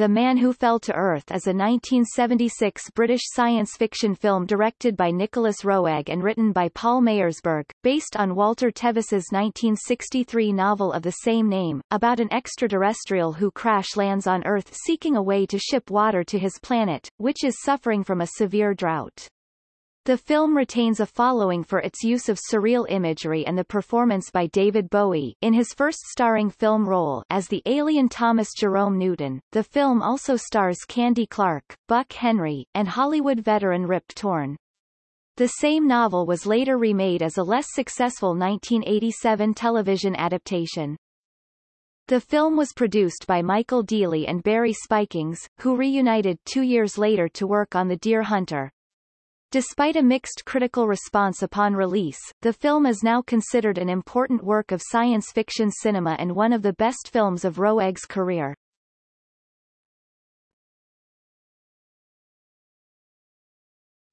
The Man Who Fell to Earth is a 1976 British science fiction film directed by Nicolas Roeg and written by Paul Mayersberg, based on Walter Tevis's 1963 novel of the same name, about an extraterrestrial who crash lands on Earth seeking a way to ship water to his planet, which is suffering from a severe drought. The film retains a following for its use of surreal imagery and the performance by David Bowie in his first starring film role as the alien Thomas Jerome Newton. The film also stars Candy Clark, Buck Henry, and Hollywood veteran Rip Torn. The same novel was later remade as a less successful 1987 television adaptation. The film was produced by Michael Deeley and Barry Spikings, who reunited two years later to work on The Deer Hunter. Despite a mixed critical response upon release, the film is now considered an important work of science fiction cinema and one of the best films of Roeg's career.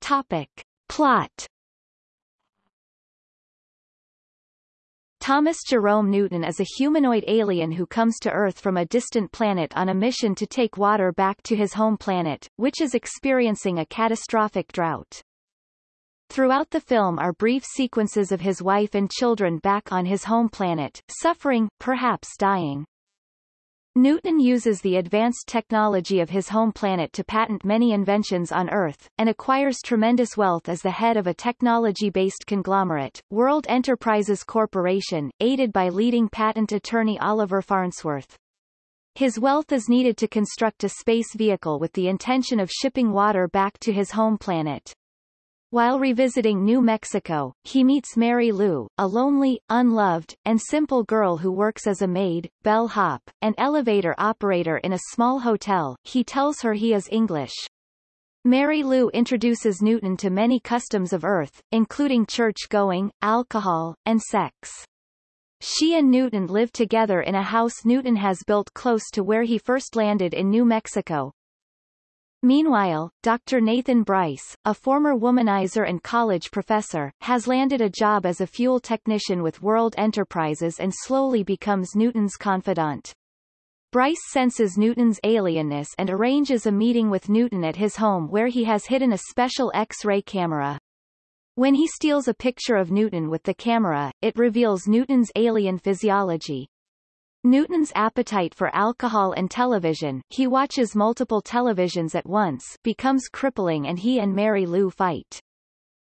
Topic. Plot Thomas Jerome Newton is a humanoid alien who comes to Earth from a distant planet on a mission to take water back to his home planet, which is experiencing a catastrophic drought. Throughout the film are brief sequences of his wife and children back on his home planet, suffering, perhaps dying. Newton uses the advanced technology of his home planet to patent many inventions on Earth, and acquires tremendous wealth as the head of a technology-based conglomerate, World Enterprises Corporation, aided by leading patent attorney Oliver Farnsworth. His wealth is needed to construct a space vehicle with the intention of shipping water back to his home planet. While revisiting New Mexico, he meets Mary Lou, a lonely, unloved, and simple girl who works as a maid, bellhop, and elevator operator in a small hotel. He tells her he is English. Mary Lou introduces Newton to many customs of Earth, including church-going, alcohol, and sex. She and Newton live together in a house Newton has built close to where he first landed in New Mexico, Meanwhile, Dr. Nathan Bryce, a former womanizer and college professor, has landed a job as a fuel technician with World Enterprises and slowly becomes Newton's confidant. Bryce senses Newton's alienness and arranges a meeting with Newton at his home where he has hidden a special X-ray camera. When he steals a picture of Newton with the camera, it reveals Newton's alien physiology. Newton's appetite for alcohol and television he watches multiple televisions at once becomes crippling and he and Mary Lou fight.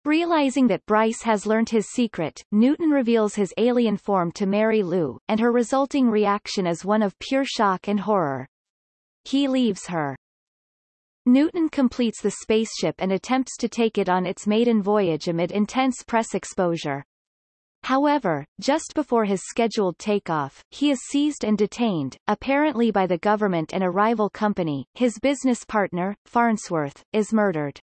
Realizing that Bryce has learned his secret, Newton reveals his alien form to Mary Lou, and her resulting reaction is one of pure shock and horror. He leaves her. Newton completes the spaceship and attempts to take it on its maiden voyage amid intense press exposure. However, just before his scheduled takeoff, he is seized and detained, apparently by the government and a rival company. His business partner, Farnsworth, is murdered.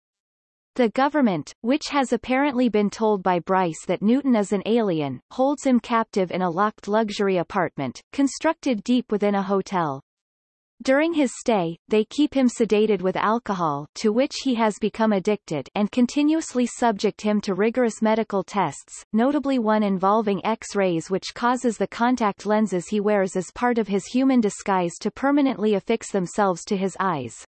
The government, which has apparently been told by Bryce that Newton is an alien, holds him captive in a locked luxury apartment, constructed deep within a hotel. During his stay, they keep him sedated with alcohol to which he has become addicted and continuously subject him to rigorous medical tests, notably one involving X-rays which causes the contact lenses he wears as part of his human disguise to permanently affix themselves to his eyes.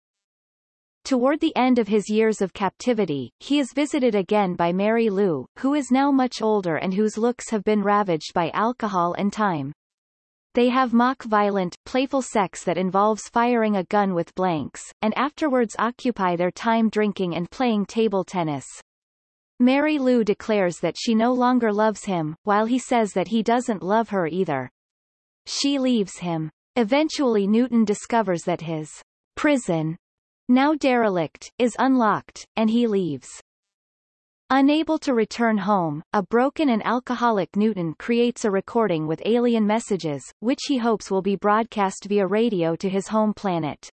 Toward the end of his years of captivity, he is visited again by Mary Lou, who is now much older and whose looks have been ravaged by alcohol and time. They have mock-violent, playful sex that involves firing a gun with blanks, and afterwards occupy their time drinking and playing table tennis. Mary Lou declares that she no longer loves him, while he says that he doesn't love her either. She leaves him. Eventually Newton discovers that his prison, now derelict, is unlocked, and he leaves. Unable to return home, a broken and alcoholic Newton creates a recording with alien messages, which he hopes will be broadcast via radio to his home planet.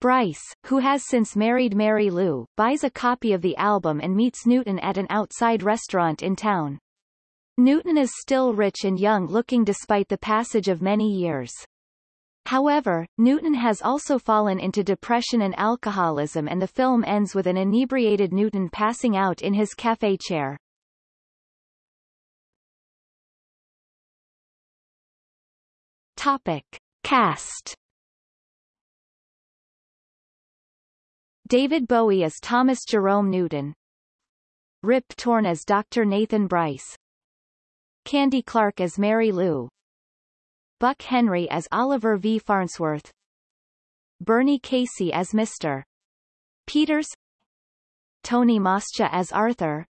Bryce, who has since married Mary Lou, buys a copy of the album and meets Newton at an outside restaurant in town. Newton is still rich and young looking despite the passage of many years. However, Newton has also fallen into depression and alcoholism and the film ends with an inebriated Newton passing out in his cafe chair. Topic. Cast David Bowie as Thomas Jerome Newton. Rip Torn as Dr. Nathan Bryce. Candy Clark as Mary Lou. Buck Henry as Oliver V. Farnsworth. Bernie Casey as Mr. Peters. Tony Mascia as Arthur.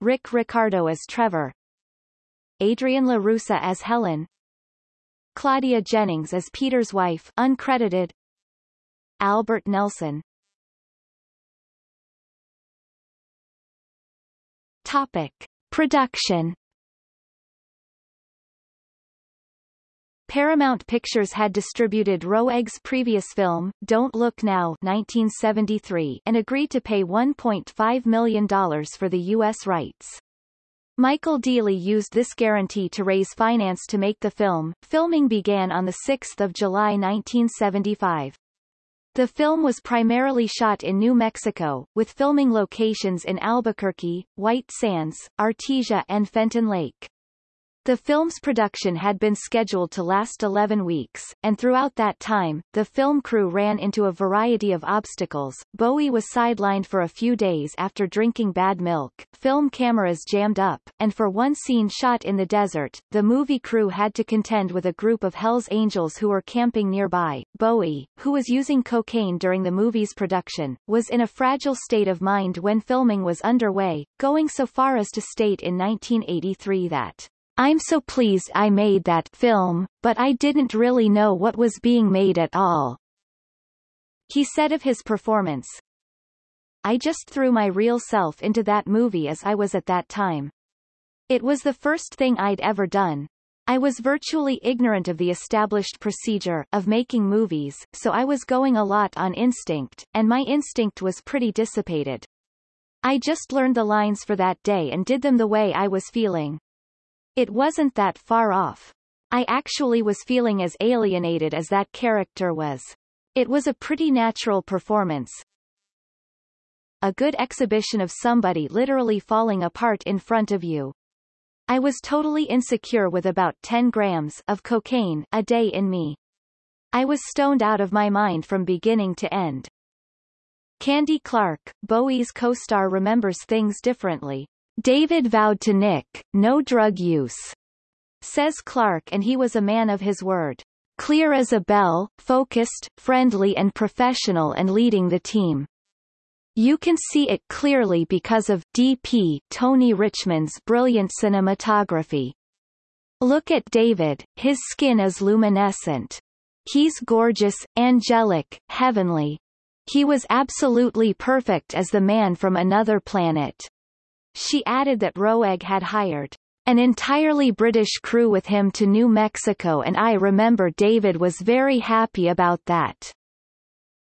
Rick Riccardo as Trevor. Adrienne La Russa as Helen. Claudia Jennings as Peter's wife uncredited. Albert Nelson. Topic. Production Paramount Pictures had distributed Roeg's previous film, Don't Look Now 1973, and agreed to pay $1.5 million for the U.S. rights. Michael Deeley used this guarantee to raise finance to make the film. Filming began on 6 July 1975. The film was primarily shot in New Mexico, with filming locations in Albuquerque, White Sands, Artesia and Fenton Lake. The film's production had been scheduled to last 11 weeks, and throughout that time, the film crew ran into a variety of obstacles. Bowie was sidelined for a few days after drinking bad milk, film cameras jammed up, and for one scene shot in the desert, the movie crew had to contend with a group of Hell's Angels who were camping nearby. Bowie, who was using cocaine during the movie's production, was in a fragile state of mind when filming was underway, going so far as to state in 1983 that I'm so pleased I made that film, but I didn't really know what was being made at all. He said of his performance, I just threw my real self into that movie as I was at that time. It was the first thing I'd ever done. I was virtually ignorant of the established procedure of making movies, so I was going a lot on instinct, and my instinct was pretty dissipated. I just learned the lines for that day and did them the way I was feeling. It wasn't that far off. I actually was feeling as alienated as that character was. It was a pretty natural performance. A good exhibition of somebody literally falling apart in front of you. I was totally insecure with about 10 grams of cocaine a day in me. I was stoned out of my mind from beginning to end. Candy Clark, Bowie's co-star remembers things differently. David vowed to Nick, no drug use, says Clark and he was a man of his word. Clear as a bell, focused, friendly and professional and leading the team. You can see it clearly because of DP Tony Richmond's brilliant cinematography. Look at David, his skin is luminescent. He's gorgeous, angelic, heavenly. He was absolutely perfect as the man from another planet. She added that Roeg had hired an entirely British crew with him to New Mexico and I remember David was very happy about that.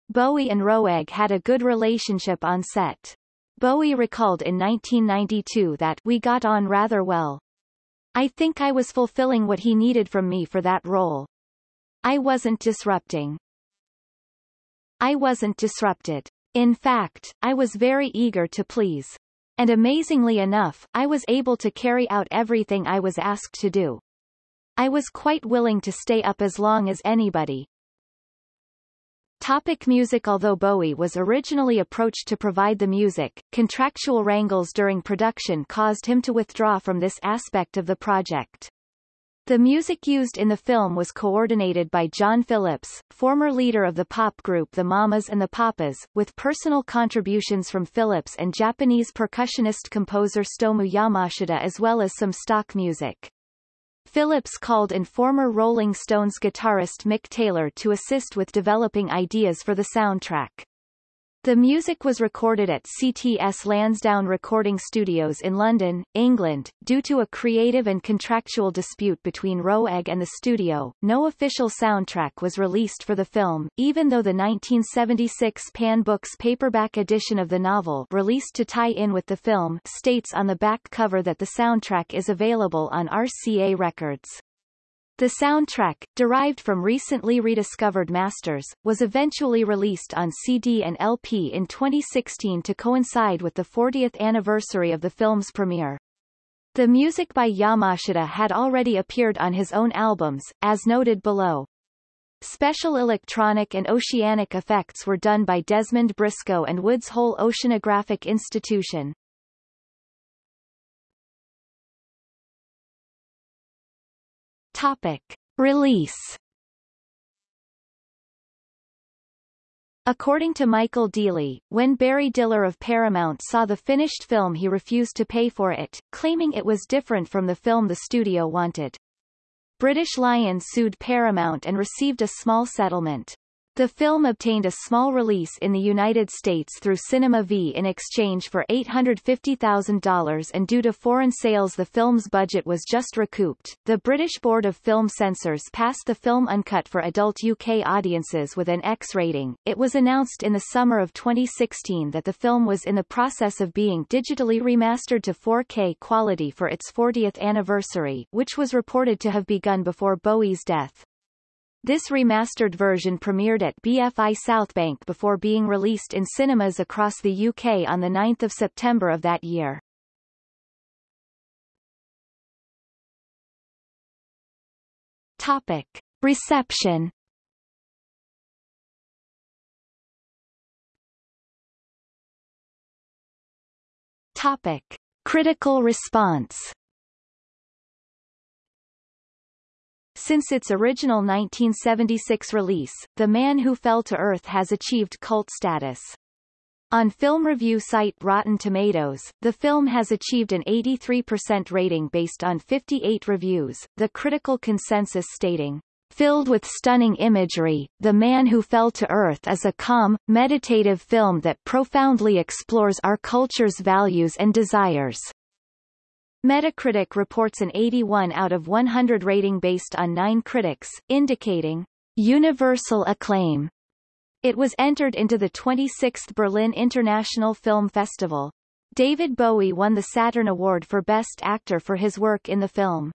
Bowie and Roeg had a good relationship on set. Bowie recalled in 1992 that we got on rather well. I think I was fulfilling what he needed from me for that role. I wasn't disrupting. I wasn't disrupted. In fact, I was very eager to please. And amazingly enough, I was able to carry out everything I was asked to do. I was quite willing to stay up as long as anybody. Topic music Although Bowie was originally approached to provide the music, contractual wrangles during production caused him to withdraw from this aspect of the project. The music used in the film was coordinated by John Phillips, former leader of the pop group The Mamas and the Papas, with personal contributions from Phillips and Japanese percussionist-composer Stomu Yamashita as well as some stock music. Phillips called in former Rolling Stones guitarist Mick Taylor to assist with developing ideas for the soundtrack. The music was recorded at CTS Lansdowne Recording Studios in London, England. Due to a creative and contractual dispute between Roeg and the studio, no official soundtrack was released for the film, even though the 1976 Pan Books paperback edition of the novel released to tie in with the film states on the back cover that the soundtrack is available on RCA Records. The soundtrack, derived from recently rediscovered masters, was eventually released on CD and LP in 2016 to coincide with the 40th anniversary of the film's premiere. The music by Yamashita had already appeared on his own albums, as noted below. Special electronic and oceanic effects were done by Desmond Briscoe and Woods Hole Oceanographic Institution. Topic. Release According to Michael Deeley, when Barry Diller of Paramount saw the finished film he refused to pay for it, claiming it was different from the film the studio wanted. British Lion sued Paramount and received a small settlement. The film obtained a small release in the United States through Cinema V in exchange for $850,000 and due to foreign sales the film's budget was just recouped. The British Board of Film Censors passed the film uncut for adult UK audiences with an X rating. It was announced in the summer of 2016 that the film was in the process of being digitally remastered to 4K quality for its 40th anniversary, which was reported to have begun before Bowie's death. This remastered version premiered at BFI Southbank before being released in cinemas across the UK on 9 September of that year. Topic. Reception Topic. Critical response Since its original 1976 release, The Man Who Fell to Earth has achieved cult status. On film review site Rotten Tomatoes, the film has achieved an 83% rating based on 58 reviews, the critical consensus stating, Filled with stunning imagery, The Man Who Fell to Earth is a calm, meditative film that profoundly explores our culture's values and desires. Metacritic reports an 81 out of 100 rating based on nine critics, indicating universal acclaim. It was entered into the 26th Berlin International Film Festival. David Bowie won the Saturn Award for Best Actor for his work in the film.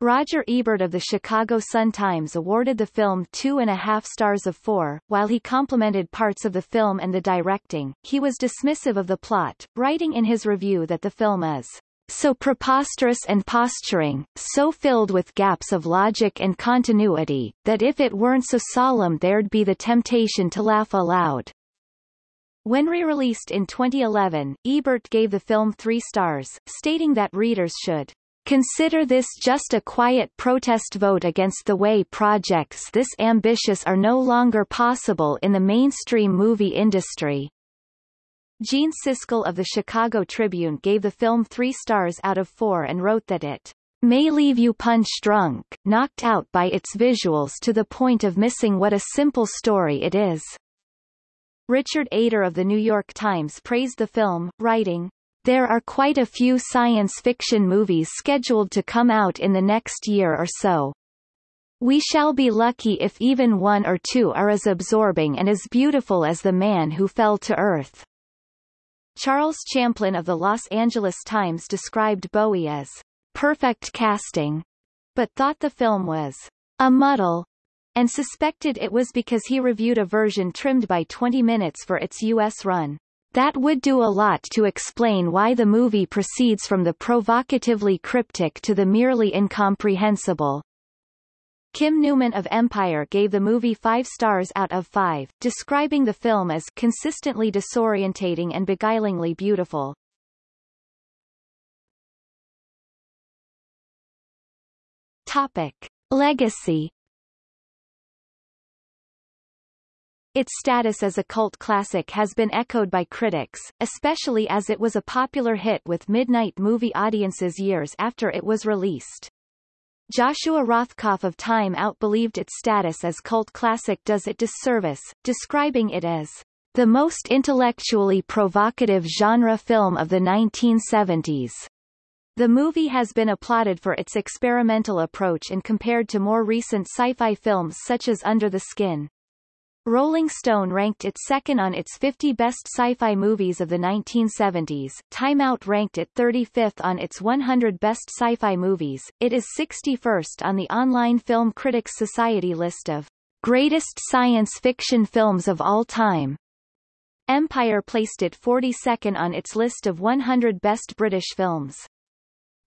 Roger Ebert of the Chicago Sun-Times awarded the film two and a half stars of four. While he complimented parts of the film and the directing, he was dismissive of the plot, writing in his review that the film is so preposterous and posturing, so filled with gaps of logic and continuity, that if it weren't so solemn there'd be the temptation to laugh aloud. When re-released in 2011, Ebert gave the film three stars, stating that readers should consider this just a quiet protest vote against the way projects this ambitious are no longer possible in the mainstream movie industry. Gene Siskel of the Chicago Tribune gave the film three stars out of four and wrote that it may leave you punch-drunk, knocked out by its visuals to the point of missing what a simple story it is. Richard Eder of the New York Times praised the film, writing, There are quite a few science fiction movies scheduled to come out in the next year or so. We shall be lucky if even one or two are as absorbing and as beautiful as The Man Who Fell to Earth. Charles Champlin of the Los Angeles Times described Bowie as perfect casting, but thought the film was a muddle, and suspected it was because he reviewed a version trimmed by 20 minutes for its U.S. run. That would do a lot to explain why the movie proceeds from the provocatively cryptic to the merely incomprehensible. Kim Newman of Empire gave the movie five stars out of five, describing the film as consistently disorientating and beguilingly beautiful. Topic. Legacy Its status as a cult classic has been echoed by critics, especially as it was a popular hit with midnight movie audiences years after it was released. Joshua Rothkopf of Time Out believed its status as cult classic does it disservice, describing it as the most intellectually provocative genre film of the 1970s. The movie has been applauded for its experimental approach and compared to more recent sci-fi films such as Under the Skin. Rolling Stone ranked it second on its 50 best sci-fi movies of the 1970s. Time Out ranked it 35th on its 100 best sci-fi movies. It is 61st on the Online Film Critics Society list of greatest science fiction films of all time. Empire placed it 42nd on its list of 100 best British films.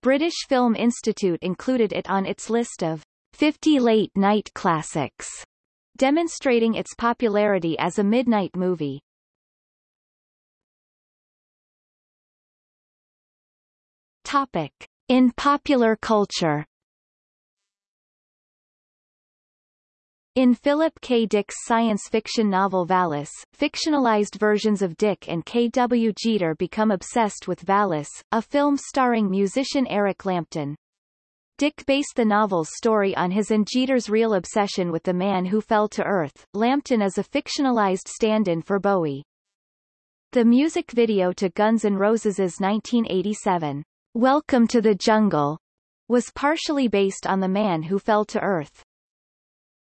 British Film Institute included it on its list of 50 late-night classics, demonstrating its popularity as a midnight movie. Topic. In popular culture In Philip K. Dick's science fiction novel Valis, fictionalized versions of Dick and K. W. Jeter become obsessed with Valis, a film starring musician Eric Lampton. Dick based the novel's story on his and Jeter's real obsession with the man who fell to Earth. Lampton is a fictionalized stand-in for Bowie. The music video to Guns N' Roses' 1987, Welcome to the Jungle, was partially based on the man who fell to Earth.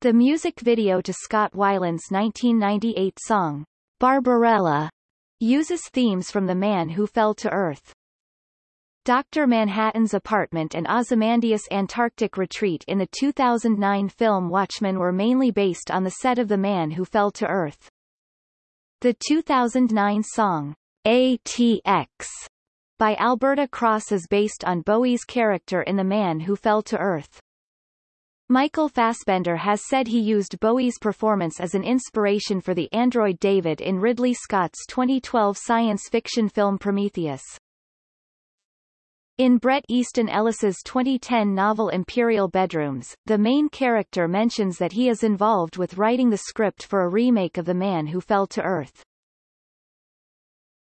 The music video to Scott Weiland's 1998 song, Barbarella, uses themes from The Man Who Fell to Earth. Dr. Manhattan's apartment and Ozymandias' Antarctic retreat in the 2009 film Watchmen were mainly based on the set of The Man Who Fell to Earth. The 2009 song, ATX, by Alberta Cross is based on Bowie's character in The Man Who Fell to Earth. Michael Fassbender has said he used Bowie's performance as an inspiration for the android David in Ridley Scott's 2012 science fiction film Prometheus. In Bret Easton Ellis's 2010 novel Imperial Bedrooms, the main character mentions that he is involved with writing the script for a remake of The Man Who Fell to Earth.